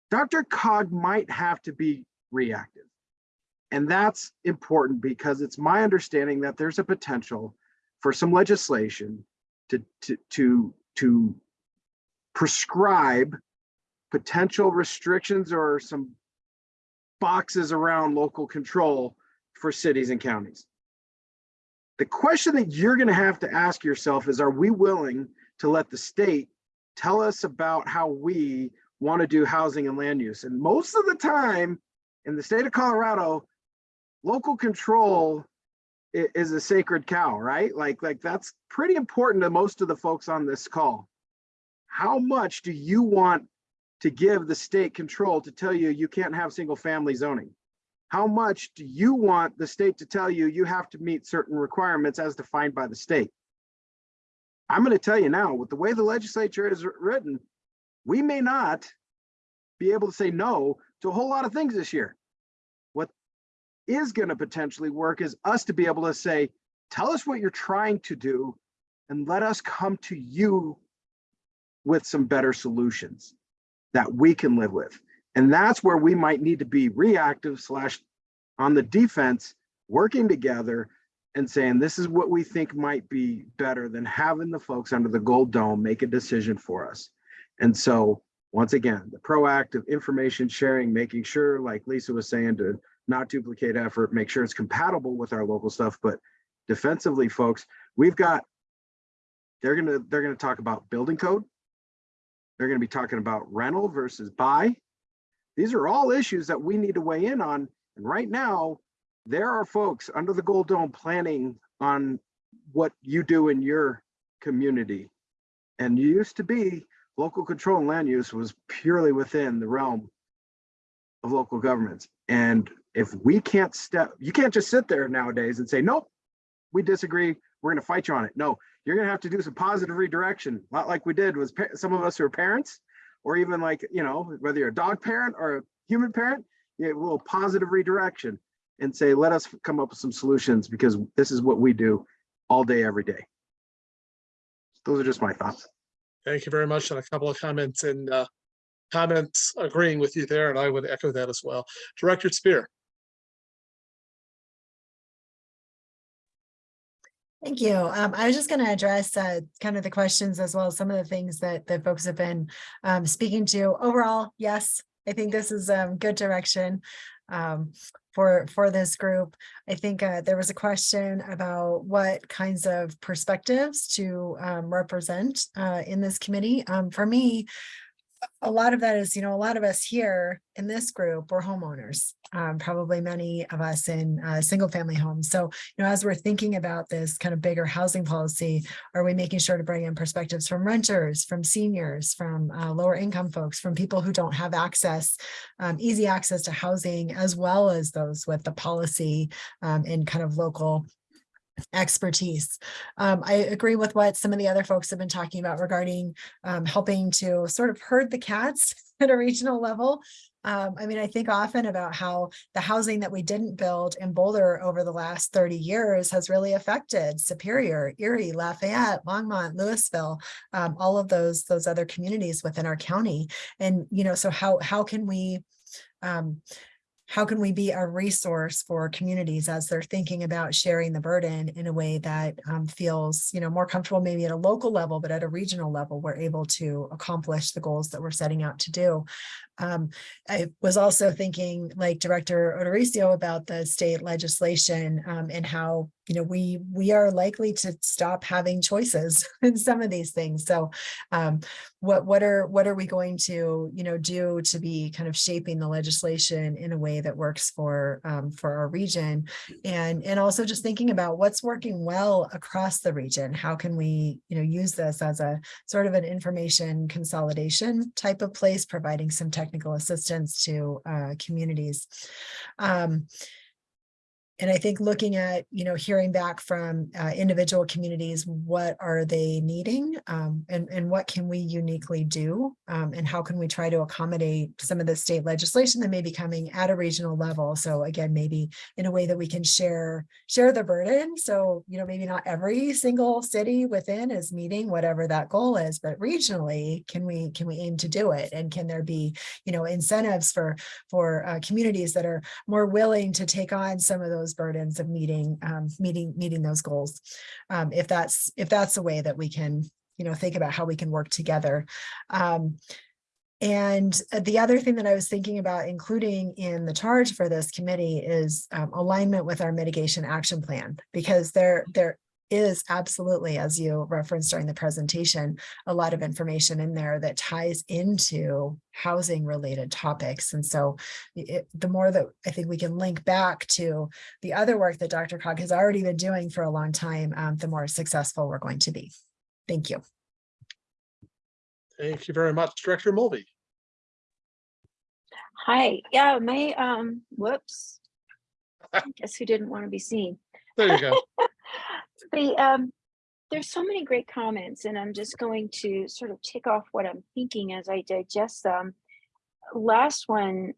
DRCOG might have to be reactive. And that's important because it's my understanding that there's a potential for some legislation to, to, to, to prescribe potential restrictions or some boxes around local control for cities and counties. The question that you're going to have to ask yourself is, are we willing to let the state tell us about how we want to do housing and land use? And most of the time in the state of Colorado, local control is a sacred cow, right? Like, like that's pretty important to most of the folks on this call. How much do you want to give the state control to tell you you can't have single family zoning? How much do you want the state to tell you you have to meet certain requirements as defined by the state? I'm going to tell you now, with the way the legislature is written, we may not be able to say no to a whole lot of things this year. What is going to potentially work is us to be able to say, tell us what you're trying to do and let us come to you with some better solutions that we can live with. And that's where we might need to be reactive slash on the defense, working together and saying, this is what we think might be better than having the folks under the gold dome make a decision for us. And so, once again, the proactive information sharing, making sure, like Lisa was saying, to not duplicate effort, make sure it's compatible with our local stuff. But defensively, folks, we've got, they're gonna, they're gonna talk about building code. They're gonna be talking about rental versus buy. These are all issues that we need to weigh in on. And right now, there are folks under the Gold Dome planning on what you do in your community. And you used to be local control and land use was purely within the realm of local governments. And if we can't step, you can't just sit there nowadays and say, nope, we disagree. We're going to fight you on it. No, you're going to have to do some positive redirection, not like we did with some of us who are parents, or even like, you know, whether you're a dog parent or a human parent, you a little positive redirection and say, let us come up with some solutions because this is what we do all day, every day. Those are just my thoughts. Thank you very much. And a couple of comments and uh, comments agreeing with you there, and I would echo that as well. Director Spear. Thank you. Um, I was just going to address uh, kind of the questions as well as some of the things that that folks have been um, speaking to. Overall, yes, I think this is um, good direction um, for for this group. I think uh, there was a question about what kinds of perspectives to um, represent uh, in this committee. Um, for me, a lot of that is, you know, a lot of us here in this group, we're homeowners, um, probably many of us in uh, single family homes. So, you know, as we're thinking about this kind of bigger housing policy, are we making sure to bring in perspectives from renters, from seniors, from uh, lower income folks, from people who don't have access, um, easy access to housing, as well as those with the policy um, and kind of local expertise. Um, I agree with what some of the other folks have been talking about regarding um, helping to sort of herd the cats at a regional level. Um, I mean, I think often about how the housing that we didn't build in Boulder over the last 30 years has really affected Superior, Erie, Lafayette, Longmont, Louisville, um, all of those those other communities within our county. And, you know, so how how can we um, how can we be a resource for communities as they're thinking about sharing the burden in a way that um, feels you know more comfortable maybe at a local level but at a regional level we're able to accomplish the goals that we're setting out to do um, I was also thinking like Director Odoricio about the state legislation um, and how you know we we are likely to stop having choices in some of these things. So um, what what are what are we going to you know do to be kind of shaping the legislation in a way that works for um, for our region? And and also just thinking about what's working well across the region. How can we you know use this as a sort of an information consolidation type of place providing some technical assistance to uh, communities. Um, and I think looking at, you know, hearing back from uh, individual communities, what are they needing um, and, and what can we uniquely do? Um, and how can we try to accommodate some of the state legislation that may be coming at a regional level? So again, maybe in a way that we can share, share the burden. So, you know, maybe not every single city within is meeting whatever that goal is, but regionally, can we, can we aim to do it? And can there be, you know, incentives for, for uh, communities that are more willing to take on some of those those burdens of meeting um, meeting meeting those goals. Um, if that's if that's a way that we can you know think about how we can work together. Um, and the other thing that I was thinking about including in the charge for this committee is um, alignment with our mitigation action plan, because there, there is absolutely, as you referenced during the presentation, a lot of information in there that ties into housing related topics. And so it, the more that I think we can link back to the other work that DRCOG has already been doing for a long time, um, the more successful we're going to be. Thank you. Thank you very much, Director Mulvey. Hi, yeah, my, um, whoops. I Guess who didn't want to be seen? There you go. The, um, there's so many great comments and I'm just going to sort of tick off what I'm thinking as I digest them. Last one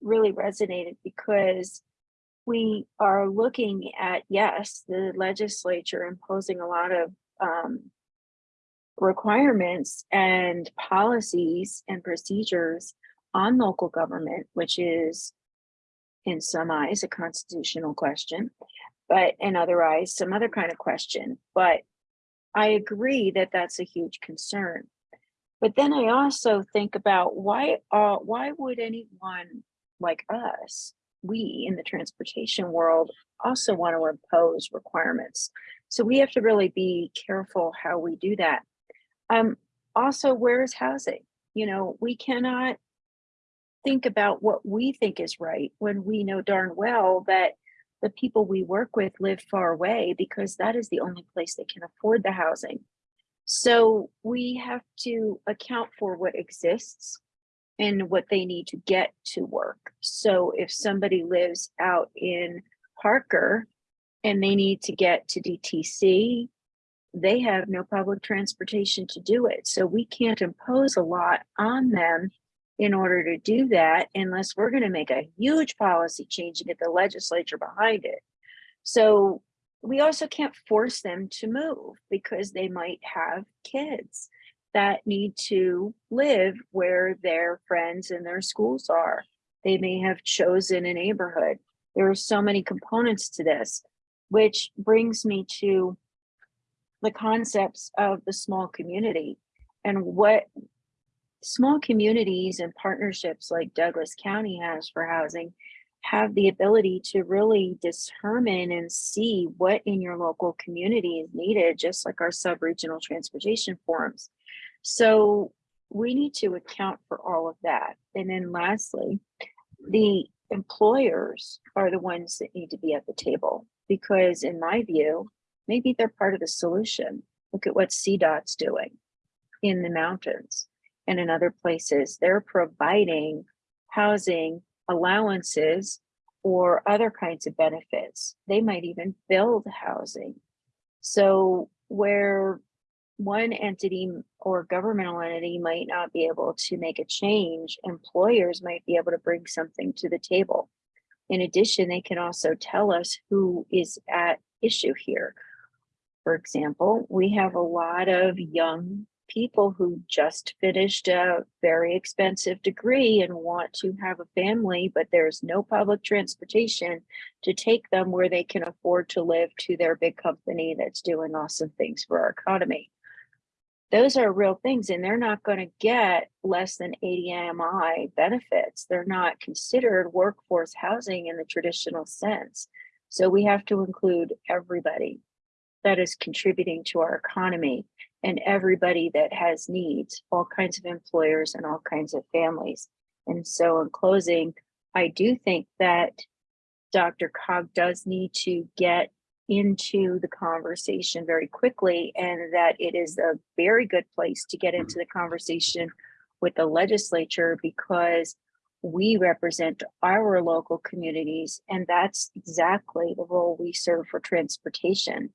really resonated because we are looking at, yes, the legislature imposing a lot of, um, requirements and policies and procedures on local government, which is in some eyes a constitutional question, but in other eyes, some other kind of question. But I agree that that's a huge concern. But then I also think about why, uh, why would anyone like us, we in the transportation world, also want to impose requirements? So we have to really be careful how we do that. Um, also, where is housing? You know, we cannot think about what we think is right when we know darn well that the people we work with live far away because that is the only place they can afford the housing. So we have to account for what exists and what they need to get to work. So if somebody lives out in Parker and they need to get to DTC, they have no public transportation to do it. So we can't impose a lot on them in order to do that unless we're going to make a huge policy change and get the legislature behind it. So we also can't force them to move because they might have kids that need to live where their friends and their schools are. They may have chosen a neighborhood. There are so many components to this, which brings me to the concepts of the small community and what small communities and partnerships like Douglas County has for housing have the ability to really determine and see what in your local community is needed, just like our sub-regional transportation forums. So we need to account for all of that. And then lastly, the employers are the ones that need to be at the table because in my view, maybe they're part of the solution. Look at what CDOT's doing in the mountains and in other places. They're providing housing allowances or other kinds of benefits. They might even build housing. So where one entity or governmental entity might not be able to make a change, employers might be able to bring something to the table. In addition, they can also tell us who is at issue here. For example, we have a lot of young people who just finished a very expensive degree and want to have a family, but there's no public transportation to take them where they can afford to live to their big company that's doing awesome things for our economy. Those are real things and they're not going to get less than 80 AMI benefits. They're not considered workforce housing in the traditional sense. So we have to include everybody that is contributing to our economy and everybody that has needs, all kinds of employers and all kinds of families. And so in closing, I do think that DRCOG does need to get into the conversation very quickly and that it is a very good place to get into the conversation with the legislature because we represent our local communities and that's exactly the role we serve for transportation.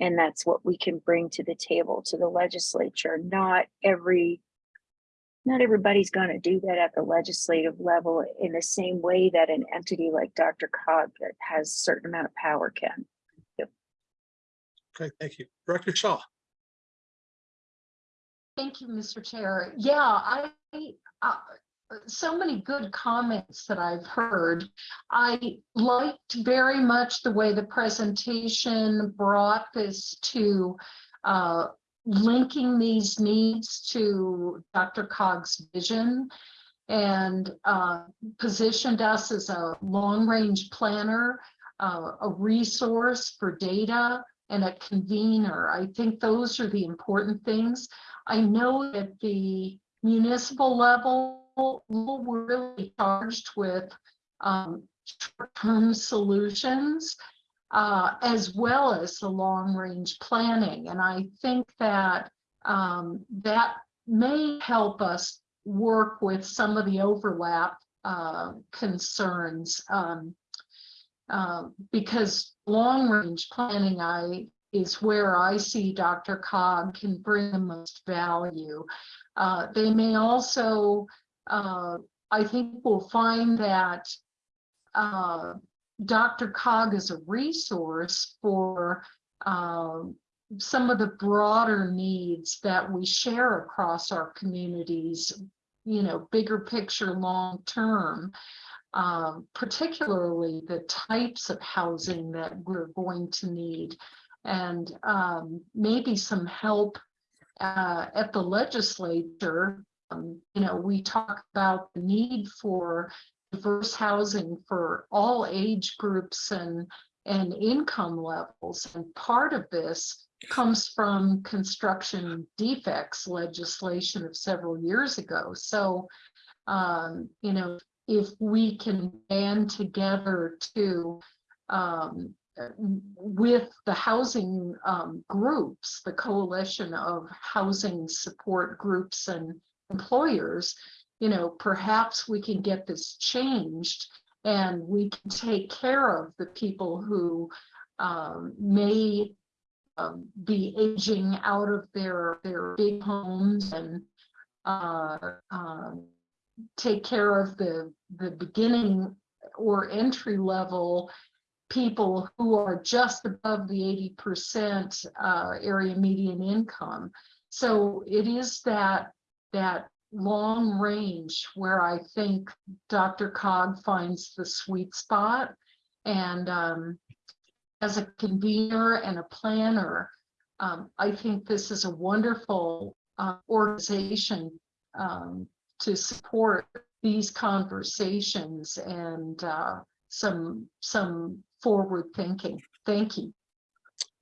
And that's what we can bring to the table to the legislature. Not every, not everybody's going to do that at the legislative level in the same way that an entity like DRCOG that has a certain amount of power can. Yep. Okay, thank you. Director Shaw. Thank you, Mr. Chair. Yeah, I, uh, so many good comments that I've heard. I liked very much the way the presentation brought this to uh, linking these needs to DRCOG's vision and uh, positioned us as a long-range planner, uh, a resource for data, and a convener. I think those are the important things. I know that the municipal level, we're really charged with um, short-term solutions uh, as well as the long-range planning. And I think that um, that may help us work with some of the overlap uh, concerns. Um, uh, because long range planning I is where I see DRCOG can bring the most value. Uh, they may also, uh, I think we'll find that uh, DRCOG is a resource for um, some of the broader needs that we share across our communities, you know, bigger picture long term um, particularly the types of housing that we're going to need and um, maybe some help uh, at the legislature. Um, you know, we talk about the need for diverse housing for all age groups and and income levels. And part of this comes from construction defects legislation of several years ago. So, um, you know, if we can band together to um, with the housing um, groups, the coalition of housing support groups and employers, you know, perhaps we can get this changed and we can take care of the people who um, may um, be aging out of their their big homes and uh, um, take care of the the beginning or entry level people who are just above the 80% uh, area median income. So it is that that long range where I think DRCOG finds the sweet spot. And um, as a convener and a planner, um, I think this is a wonderful uh, organization um, to support these conversations and uh, some, some forward thinking. Thank you.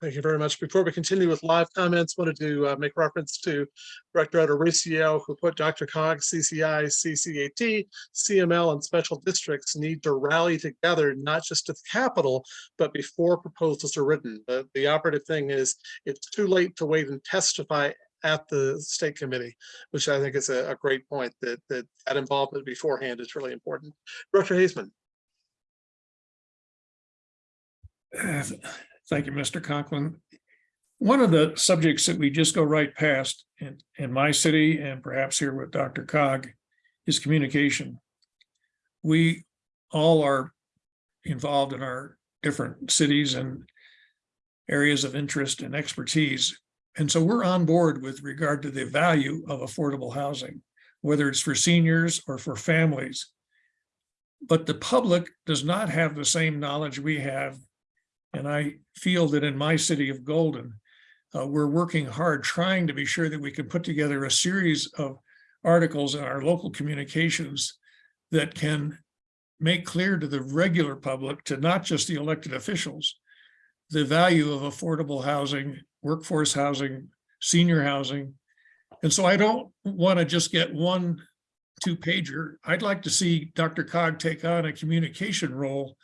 Thank you very much. Before we continue with live comments, wanted to uh, make reference to Director Adoricio, who put DRCOG, CCI, CCAT, CML, and special districts need to rally together, not just at the Capitol, but before proposals are written. The, the operative thing is it's too late to wait and testify at the state committee, which I think is a, a great point that, that that involvement beforehand is really important. Director Haseman. Thank you, Mr. Conklin. One of the subjects that we just go right past in, in my city and perhaps here with DRCOG is communication. We all are involved in our different cities and areas of interest and expertise. And so we're on board with regard to the value of affordable housing, whether it's for seniors or for families. But the public does not have the same knowledge we have and I feel that in my city of Golden, uh, we're working hard trying to be sure that we can put together a series of articles in our local communications that can make clear to the regular public, to not just the elected officials, the value of affordable housing, workforce housing, senior housing. And so I don't want to just get one two pager. I'd like to see DRCOG take on a communication role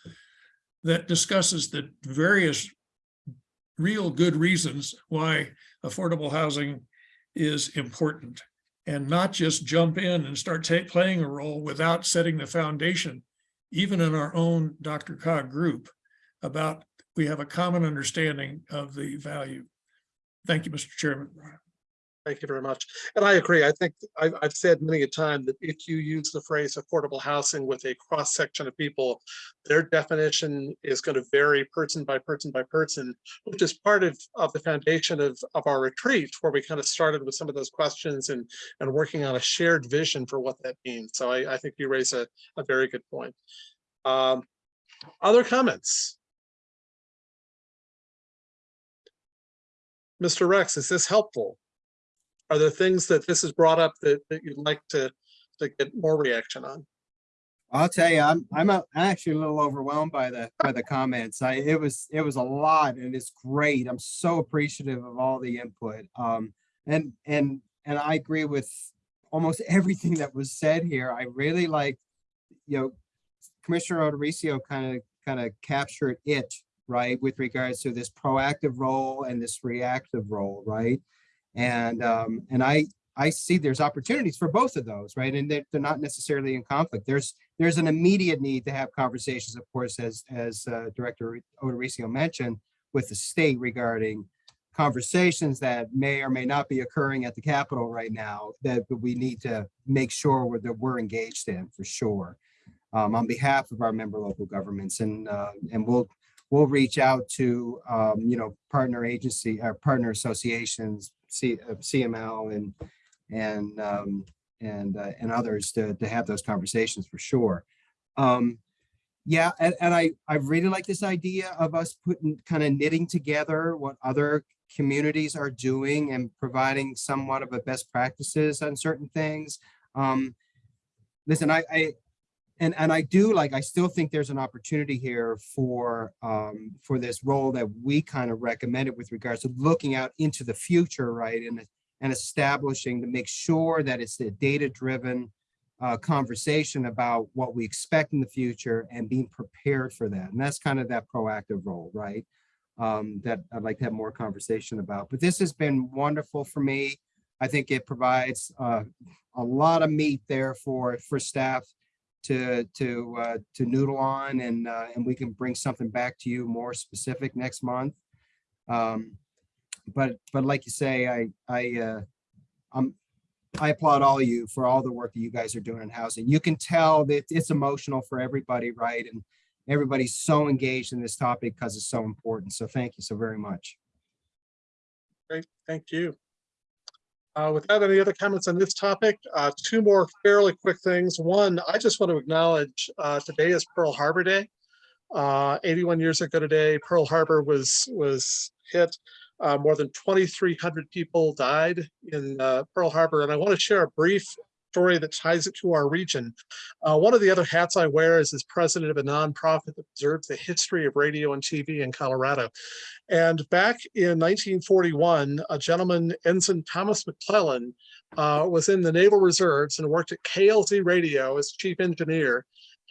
that discusses the various real good reasons why affordable housing is important and not just jump in and start playing a role without setting the foundation, even in our own DRCOG group, about we have a common understanding of the value. Thank you, Mr. Chairman. Thank you very much. And I agree. I think I've, I've said many a time that if you use the phrase affordable housing with a cross section of people, their definition is going to vary person by person by person, which is part of, of the foundation of, of our retreat, where we kind of started with some of those questions and, and working on a shared vision for what that means. So I, I think you raise a, a very good point. Um, other comments? Mr. Rex, is this helpful? Are there things that this has brought up that, that you'd like to, to get more reaction on? I'll tell you, I'm, I'm a- actually a little overwhelmed by the, by the comments. I, it was, it was a lot and it's great. I'm so appreciative of all the input. Um, and, and, and I agree with almost everything that was said here. I really like, you know, Commissioner Odericio kind of, kind of captured it, right? With regards to this proactive role and this reactive role, right? And, um, and I, I see there's opportunities for both of those, right? And they're, they're not necessarily in conflict. There's, there's an immediate need to have conversations, of course, as, as uh, Director Odericio mentioned, with the state regarding conversations that may or may not be occurring at the Capitol right now that we need to make sure that we're engaged in for sure. Um, on behalf of our member local governments and, uh, and we'll, we'll reach out to, um, you know, partner agency, or partner associations, C, uh, CML and, and, um, and, uh, and others to, to have those conversations for sure. Um, yeah, and, and I, I really like this idea of us putting, kind of knitting together what other communities are doing and providing somewhat of a best practices on certain things. Um, listen, I, I, and, and I do like, I still think there's an opportunity here for, um, for this role that we kind of recommended with regards to looking out into the future, right? And, and establishing to make sure that it's a data-driven uh, conversation about what we expect in the future and being prepared for that. And that's kind of that proactive role, right? Um, that I'd like to have more conversation about. But this has been wonderful for me. I think it provides uh, a lot of meat there for, for staff to to uh, to noodle on and uh, and we can bring something back to you more specific next month. Um, but but like you say, I I uh, I'm I applaud all you for all the work that you guys are doing in housing. You can tell that it's emotional for everybody, right? And everybody's so engaged in this topic because it's so important. So thank you so very much. Great, thank you. Uh, without any other comments on this topic, uh, two more fairly quick things. One, I just want to acknowledge, uh, today is Pearl Harbor Day. Uh, 81 years ago today, Pearl Harbor was, was hit Uh, more than 2,300 people died in uh, Pearl Harbor. And I want to share a brief story that ties it to our region. Uh, one of the other hats I wear is as president of a nonprofit that preserves the history of radio and TV in Colorado. And back in 1941, a gentleman, Ensign Thomas McClellan, uh, was in the Naval Reserves and worked at KLZ Radio as chief engineer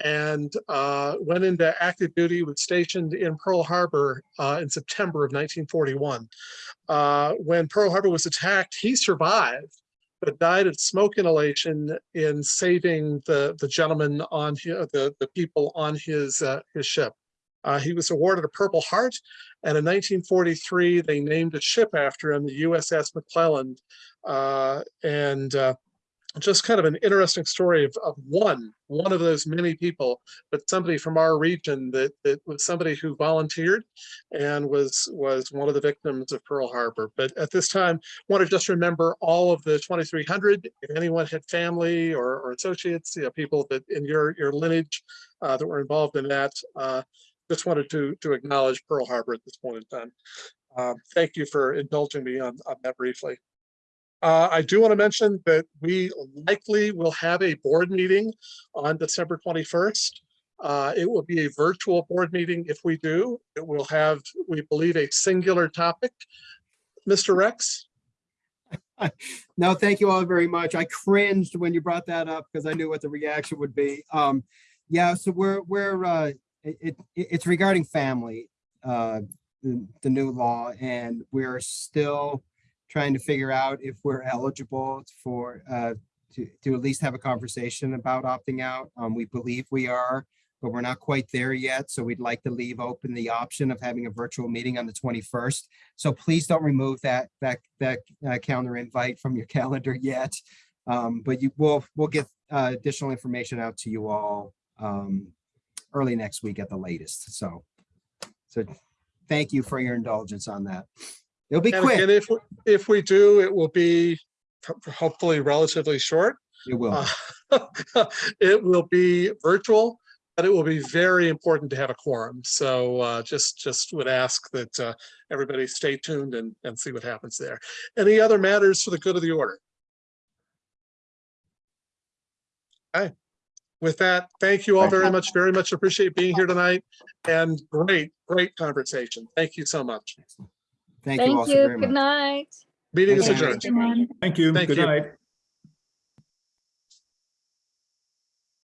and uh, went into active duty, was stationed in Pearl Harbor uh, in September of 1941. Uh, when Pearl Harbor was attacked, he survived, but died of smoke inhalation in saving the, the gentleman on hi- the, the people on his, uh, his ship. Uh, he was awarded a Purple Heart, and in 1943, they named a ship after him, the USS McClellan. Uh, and uh, just kind of an interesting story of, of one, one of those many people, but somebody from our region that, that was somebody who volunteered and was, was one of the victims of Pearl Harbor. But at this time, want to just remember all of the 2,300. If anyone had family or, or associates, you know, people that in your, your lineage uh, that were involved in that, uh, just wanted to, to acknowledge Pearl Harbor at this point in time. Uh, Thank you for indulging me on, on that briefly. Uh, I do want to mention that we likely will have a board meeting on December 21st. Uh, It will be a virtual board meeting if we do. It will have, we believe, a singular topic. Mr. Rex? No, thank you all very much. I cringed when you brought that up because I knew what the reaction would be. Um, yeah, so we're, we're, uh, it, it, it's regarding FAMLI, uh, the, the new law, and we're still trying to figure out if we're eligible for, uh, to, to at least have a conversation about opting out. Um, we believe we are, but we're not quite there yet. So we'd like to leave open the option of having a virtual meeting on the twenty-first. So please don't remove that, that, that uh, calendar invite from your calendar yet. Um, but you will, we'll get uh, additional information out to you all um, early next week at the latest. So, so thank you for your indulgence on that. It'll be And quick. And if, if we do, it will be hopefully relatively short. It will. Uh, It will be virtual, but it will be very important to have a quorum. So uh, just, just would ask that uh, everybody stay tuned and, and see what happens there. Any other matters for the good of the order? Okay. With that, thank you all very much, very much appreciate being here tonight and great, great conversation. Thank you so much. Thank you all Thank so you. very Good much. night. Meeting is Thank adjourned. Thank you. Thank Good you. night.